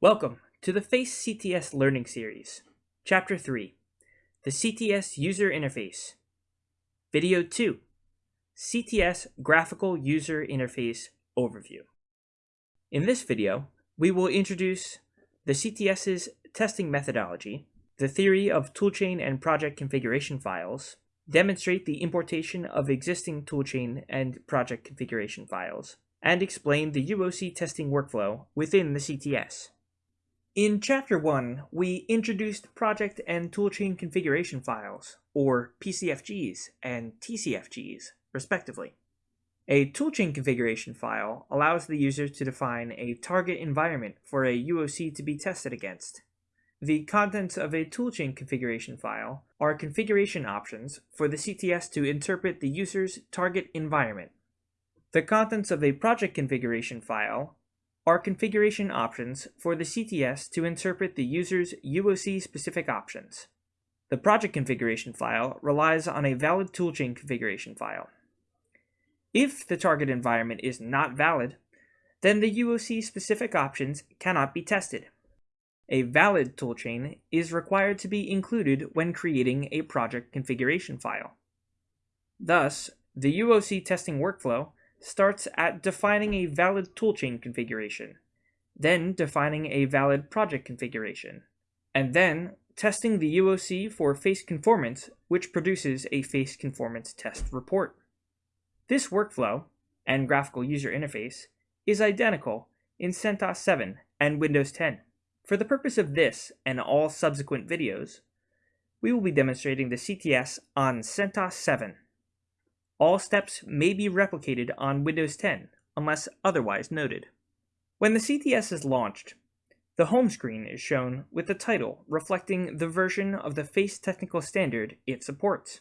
Welcome to the FACE CTS Learning Series, Chapter 3, the CTS User Interface. Video 2, CTS Graphical User Interface Overview. In this video, we will introduce the CTS's testing methodology, the theory of toolchain and project configuration files, demonstrate the importation of existing toolchain and project configuration files, and explain the UOC testing workflow within the CTS. In Chapter 1, we introduced project and toolchain configuration files, or PCFGs and TCFGs, respectively. A toolchain configuration file allows the user to define a target environment for a UOC to be tested against. The contents of a toolchain configuration file are configuration options for the CTS to interpret the user's target environment. The contents of a project configuration file are configuration options for the CTS to interpret the user's UOC-specific options. The project configuration file relies on a valid toolchain configuration file. If the target environment is not valid, then the UOC-specific options cannot be tested. A valid toolchain is required to be included when creating a project configuration file. Thus, the UOC testing workflow starts at defining a valid toolchain configuration, then defining a valid project configuration, and then testing the UOC for face conformance, which produces a face conformance test report. This workflow, and graphical user interface, is identical in CentOS 7 and Windows 10. For the purpose of this and all subsequent videos, we will be demonstrating the CTS on CentOS 7. All steps may be replicated on Windows 10, unless otherwise noted. When the CTS is launched, the home screen is shown with the title reflecting the version of the FACE technical standard it supports.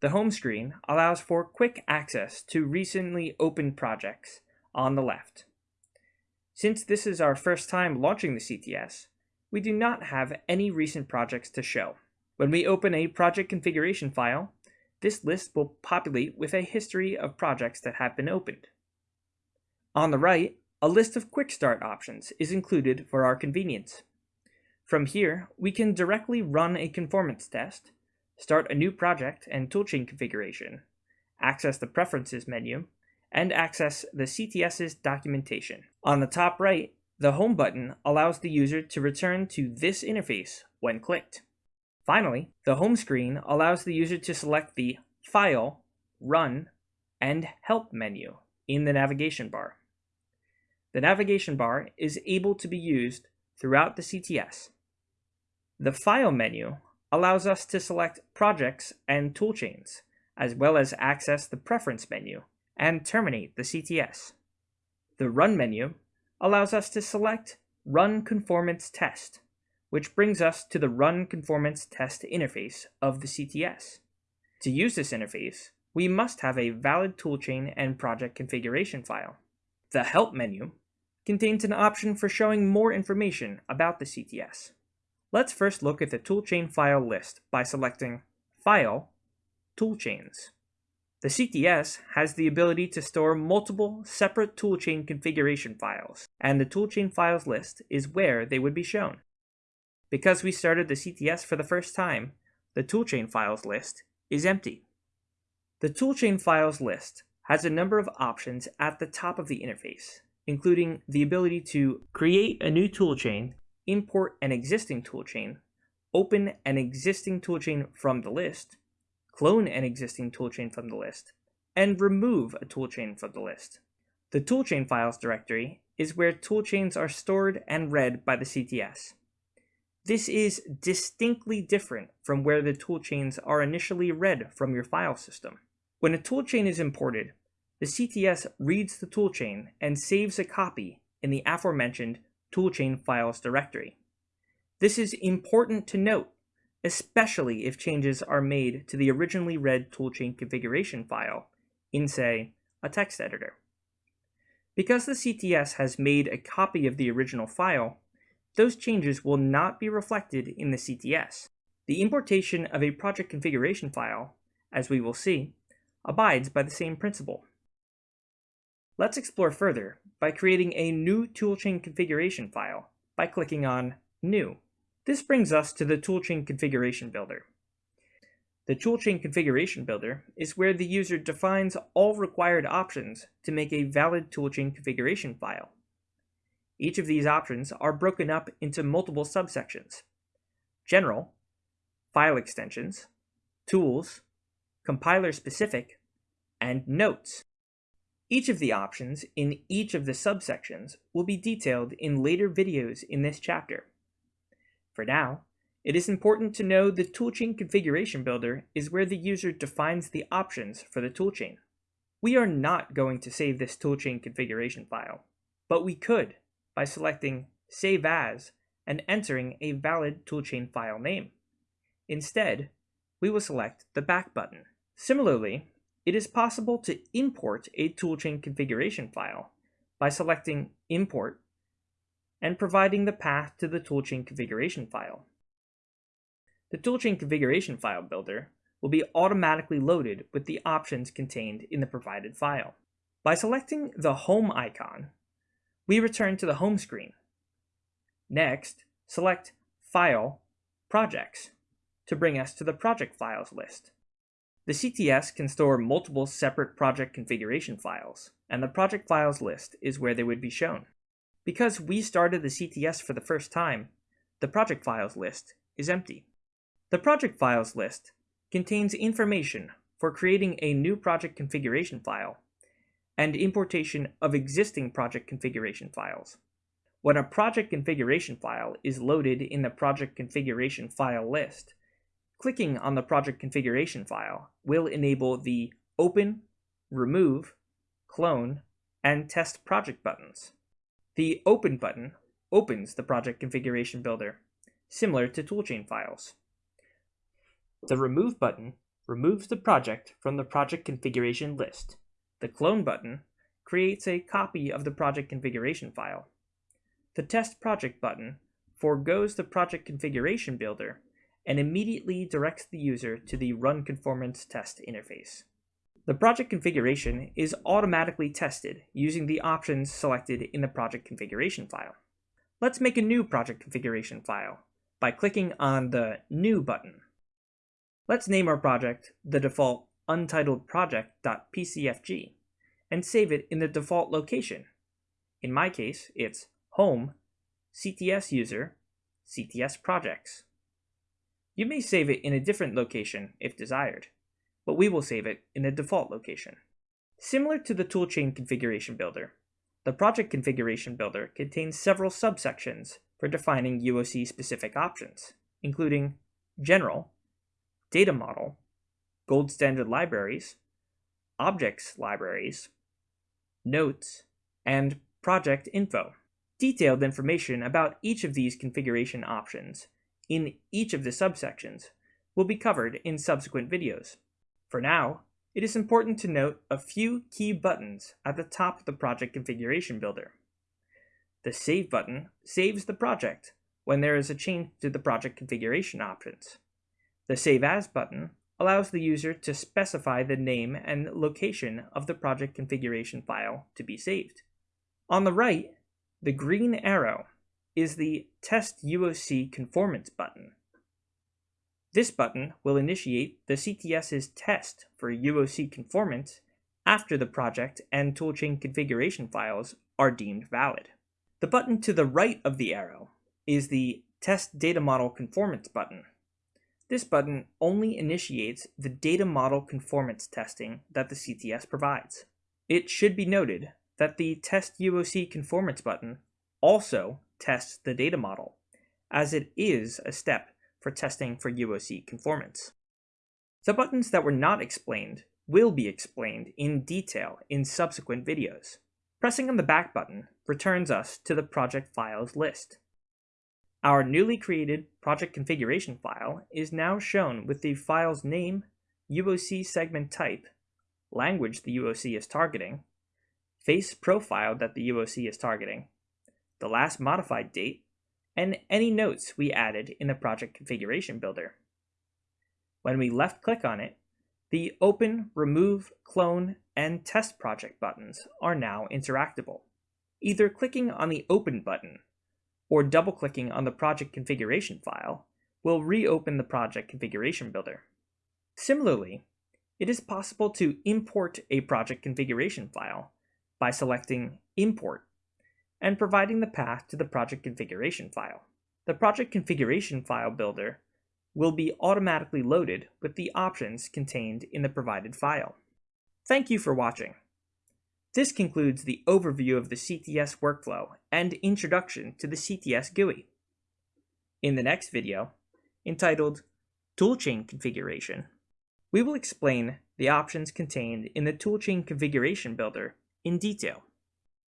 The home screen allows for quick access to recently opened projects on the left. Since this is our first time launching the CTS, we do not have any recent projects to show. When we open a project configuration file, this list will populate with a history of projects that have been opened. On the right, a list of quick start options is included for our convenience. From here, we can directly run a conformance test, start a new project and toolchain configuration, access the Preferences menu, and access the CTS's documentation. On the top right, the Home button allows the user to return to this interface when clicked. Finally, the home screen allows the user to select the File, Run, and Help menu in the navigation bar. The navigation bar is able to be used throughout the CTS. The File menu allows us to select projects and toolchains, as well as access the Preference menu and terminate the CTS. The Run menu allows us to select Run Conformance Test which brings us to the Run Conformance Test interface of the CTS. To use this interface, we must have a valid toolchain and project configuration file. The Help menu contains an option for showing more information about the CTS. Let's first look at the toolchain file list by selecting File, Toolchains. The CTS has the ability to store multiple separate toolchain configuration files, and the toolchain files list is where they would be shown. Because we started the CTS for the first time, the toolchain files list is empty. The toolchain files list has a number of options at the top of the interface, including the ability to create a new toolchain, import an existing toolchain, open an existing toolchain from the list, clone an existing toolchain from the list, and remove a toolchain from the list. The toolchain files directory is where toolchains are stored and read by the CTS. This is distinctly different from where the toolchains are initially read from your file system. When a toolchain is imported, the CTS reads the toolchain and saves a copy in the aforementioned toolchain files directory. This is important to note, especially if changes are made to the originally read toolchain configuration file in, say, a text editor. Because the CTS has made a copy of the original file, those changes will not be reflected in the CTS. The importation of a project configuration file, as we will see, abides by the same principle. Let's explore further by creating a new toolchain configuration file by clicking on New. This brings us to the Toolchain Configuration Builder. The Toolchain Configuration Builder is where the user defines all required options to make a valid toolchain configuration file. Each of these options are broken up into multiple subsections. General, File Extensions, Tools, Compiler Specific, and Notes. Each of the options in each of the subsections will be detailed in later videos in this chapter. For now, it is important to know the toolchain configuration builder is where the user defines the options for the toolchain. We are not going to save this toolchain configuration file, but we could by selecting Save As and entering a valid toolchain file name. Instead, we will select the back button. Similarly, it is possible to import a toolchain configuration file by selecting Import and providing the path to the toolchain configuration file. The toolchain configuration file builder will be automatically loaded with the options contained in the provided file. By selecting the Home icon, we return to the home screen. Next, select File, Projects to bring us to the project files list. The CTS can store multiple separate project configuration files, and the project files list is where they would be shown. Because we started the CTS for the first time, the project files list is empty. The project files list contains information for creating a new project configuration file and importation of existing project configuration files. When a project configuration file is loaded in the project configuration file list, clicking on the project configuration file will enable the Open, Remove, Clone, and Test Project buttons. The Open button opens the project configuration builder, similar to toolchain files. The Remove button removes the project from the project configuration list. The Clone button creates a copy of the project configuration file. The Test Project button foregoes the project configuration builder and immediately directs the user to the Run Conformance Test interface. The project configuration is automatically tested using the options selected in the project configuration file. Let's make a new project configuration file by clicking on the New button. Let's name our project the default untitled project.pcfg and save it in the default location. In my case, it's home, CTS user, CTS projects. You may save it in a different location if desired, but we will save it in the default location. Similar to the toolchain configuration builder, the project configuration builder contains several subsections for defining UOC-specific options, including General, data model, gold standard libraries, objects libraries, notes, and project info. Detailed information about each of these configuration options in each of the subsections will be covered in subsequent videos. For now, it is important to note a few key buttons at the top of the project configuration builder. The Save button saves the project when there is a change to the project configuration options. The Save As button allows the user to specify the name and location of the project configuration file to be saved. On the right, the green arrow is the Test UOC Conformance button. This button will initiate the CTS's test for UOC conformance after the project and toolchain configuration files are deemed valid. The button to the right of the arrow is the Test Data Model Conformance button. This button only initiates the data model conformance testing that the CTS provides. It should be noted that the Test UOC Conformance button also tests the data model, as it is a step for testing for UOC conformance. The buttons that were not explained will be explained in detail in subsequent videos. Pressing on the back button returns us to the project files list. Our newly created project configuration file is now shown with the file's name, UOC segment type, language the UOC is targeting, face profile that the UOC is targeting, the last modified date, and any notes we added in the project configuration builder. When we left click on it, the Open, Remove, Clone, and Test Project buttons are now interactable. Either clicking on the Open button or double-clicking on the project configuration file will reopen the project configuration builder. Similarly, it is possible to import a project configuration file by selecting Import and providing the path to the project configuration file. The project configuration file builder will be automatically loaded with the options contained in the provided file. Thank you for watching. This concludes the overview of the CTS workflow and introduction to the CTS GUI. In the next video, entitled Toolchain Configuration, we will explain the options contained in the Toolchain Configuration Builder in detail.